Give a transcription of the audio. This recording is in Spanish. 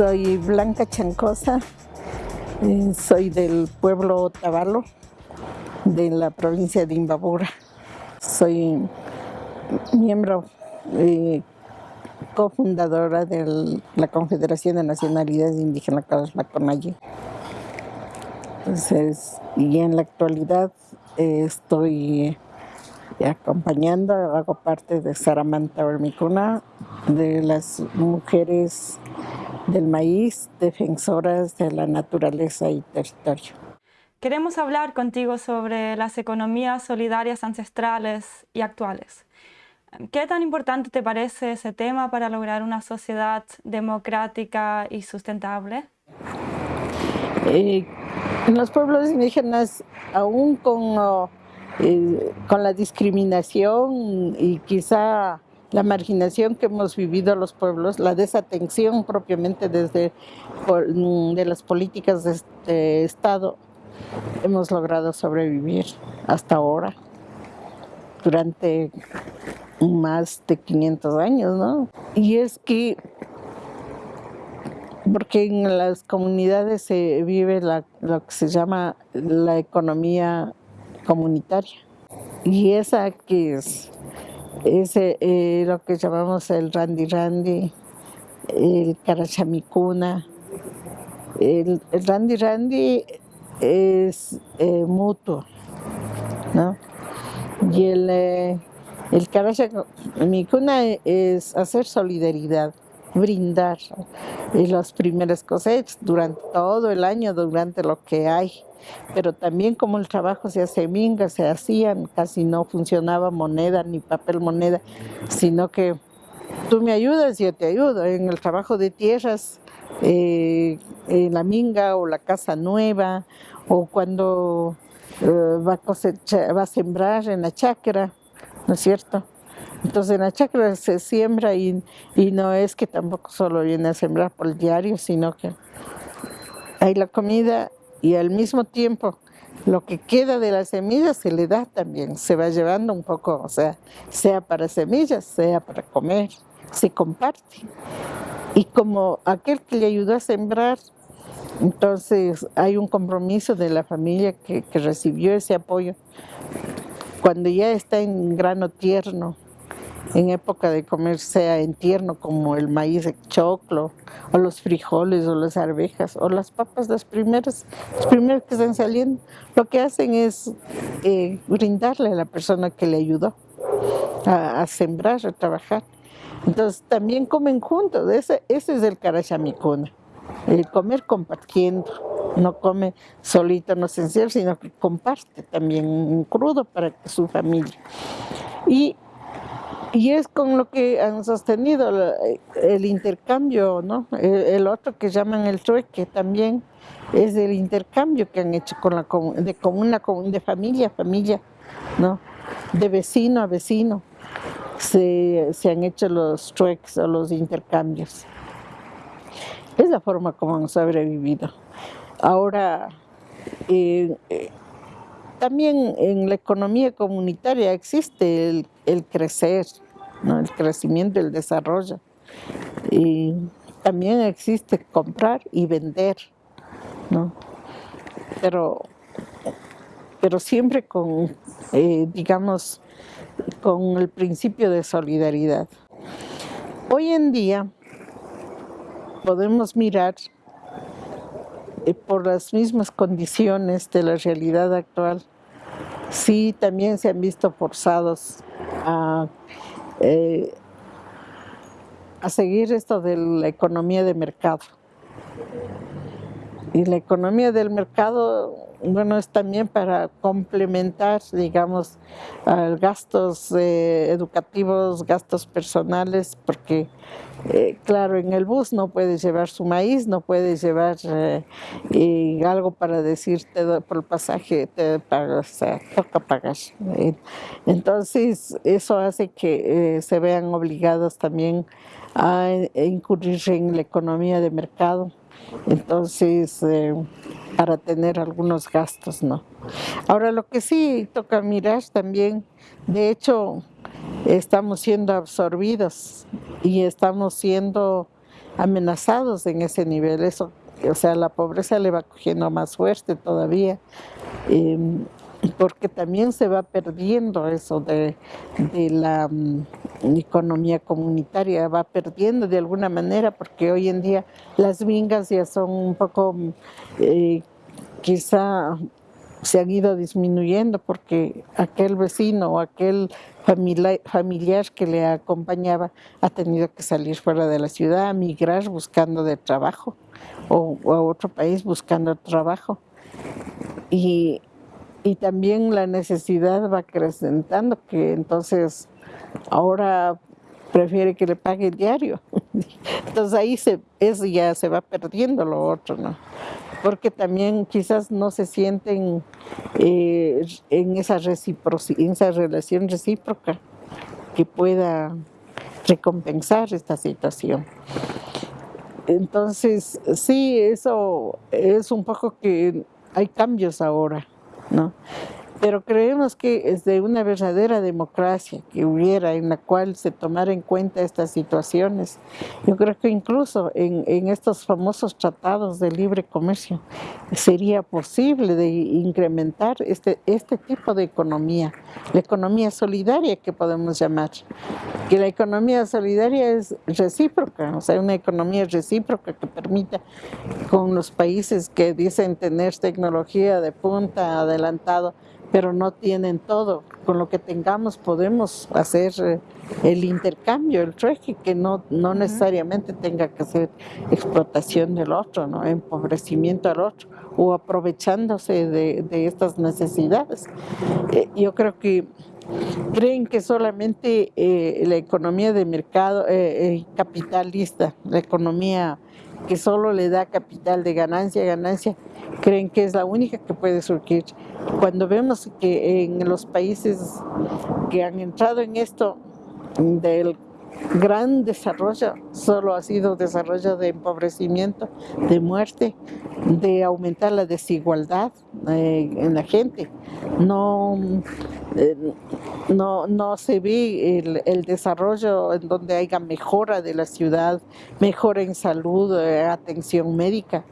Soy Blanca Chancosa, eh, soy del pueblo Otavalo, de la provincia de Imbabura. Soy miembro eh, cofundadora de la Confederación de Nacionalidades Indígenas, la CONAYE. Entonces, y en la actualidad eh, estoy acompañando, hago parte de Saramanta Ormicuna, de las mujeres del maíz, defensoras de la naturaleza y territorio. Queremos hablar contigo sobre las economías solidarias ancestrales y actuales. ¿Qué tan importante te parece ese tema para lograr una sociedad democrática y sustentable? Eh, en los pueblos indígenas, aún con, eh, con la discriminación y quizá la marginación que hemos vivido los pueblos, la desatención propiamente desde mm, de las políticas de este Estado, hemos logrado sobrevivir hasta ahora, durante más de 500 años, ¿no? Y es que, porque en las comunidades se vive lo que se llama la economía comunitaria, y esa que es es eh, lo que llamamos el randy randy, el carachamicuna. El, el randy randy es eh, mutuo, ¿no? Y el, eh, el es hacer solidaridad, brindar las primeras cosechas durante todo el año, durante lo que hay pero también como el trabajo se hace minga, se hacían, casi no funcionaba moneda ni papel moneda, sino que tú me ayudas, yo te ayudo. En el trabajo de tierras, eh, en la minga o la casa nueva, o cuando eh, va, a va a sembrar en la chacra, ¿no es cierto? Entonces en la chacra se siembra y, y no es que tampoco solo viene a sembrar por el diario, sino que hay la comida y al mismo tiempo lo que queda de las semillas se le da también, se va llevando un poco, o sea, sea para semillas, sea para comer, se comparte. Y como aquel que le ayudó a sembrar, entonces hay un compromiso de la familia que, que recibió ese apoyo. Cuando ya está en grano tierno, en época de comer sea en tierno como el maíz de choclo o los frijoles o las arvejas o las papas las primeras las primeras que están saliendo lo que hacen es eh, brindarle a la persona que le ayudó a, sembrar a trabajar entonces también comen juntos ese, ese es el carachamicuna el comer compartiendo no come solito, no sencillo, sino que comparte también un crudo para su familia. Y y es con lo que han sostenido el intercambio, ¿no? El otro que llaman el trueque también es el intercambio que han hecho con la de comuna, de familia a familia, ¿no? De vecino a vecino se, se han hecho los trueques o los intercambios. Es la forma como han sobrevivido. Ahora, eh, eh, también en la economía comunitaria existe el, crecer, el crecimiento, el desarrollo. Y también existe comprar y vender, ¿no? pero, pero siempre con, eh, digamos, con el principio de solidaridad. Hoy en día podemos mirar por las mismas condiciones de la realidad actual, sí también se han visto forzados a, eh, a seguir esto de la economía de mercado. Y la economía del mercado, bueno, es también para complementar, digamos, gastos eh, educativos, gastos personales, porque, eh, claro, en el bus no puedes llevar su maíz, no puedes llevar eh, algo para decirte por el pasaje, te pagas, o sea, toca pagar. Entonces, eso hace que se vean obligados también a incurrir en la economía de mercado entonces eh, para tener algunos gastos, ¿no? Ahora lo que sí toca mirar también, de hecho, estamos siendo absorbidos y estamos siendo amenazados en ese nivel. Eso, o sea, la pobreza le va cogiendo más fuerte todavía. Em, porque también se va perdiendo eso de, la mm, economía comunitaria, va perdiendo de alguna manera, porque hoy en día las vingas ya son un poco, eh, quizá se han ido disminuyendo porque aquel vecino o aquel familiar, que le acompañaba ha tenido que salir fuera de la ciudad, migrar buscando de trabajo o, a otro país buscando trabajo. Y y también la necesidad va acrecentando que entonces ahora prefiere que le pague el diario. Entonces ahí se, ya se va perdiendo lo otro, ¿no? Porque también quizás no se sienten eh, en esa, en esa relación recíproca que pueda recompensar esta situación. Entonces, sí, eso es un poco que hay cambios ahora. ¿no? Pero creemos que es de una verdadera democracia que hubiera en la cual se tomara en cuenta estas situaciones. Yo creo que incluso en, en estos famosos tratados de libre comercio sería posible de incrementar este, este tipo de economía, la economía solidaria que podemos llamar. Que la economía solidaria es recíproca, o sea, una economía recíproca que permita con los países que dicen tener tecnología de punta adelantado, pero no tienen todo. Con lo que tengamos podemos hacer eh, el intercambio, el trueque, que no, no necesariamente tenga que ser explotación del otro, ¿no? empobrecimiento al otro o aprovechándose de, estas necesidades. Eh, yo creo que creen que solamente eh, la economía de mercado capitalista, la economía que solo le da capital de ganancia ganancia, creen que es la única que puede surgir. Cuando vemos que en los países que han entrado en esto del gran desarrollo, solo ha sido desarrollo de empobrecimiento, de muerte, de aumentar la desigualdad eh, en la gente. No, eh, no, no se ve el, desarrollo en donde haya mejora de la ciudad, mejora en salud, eh, atención médica.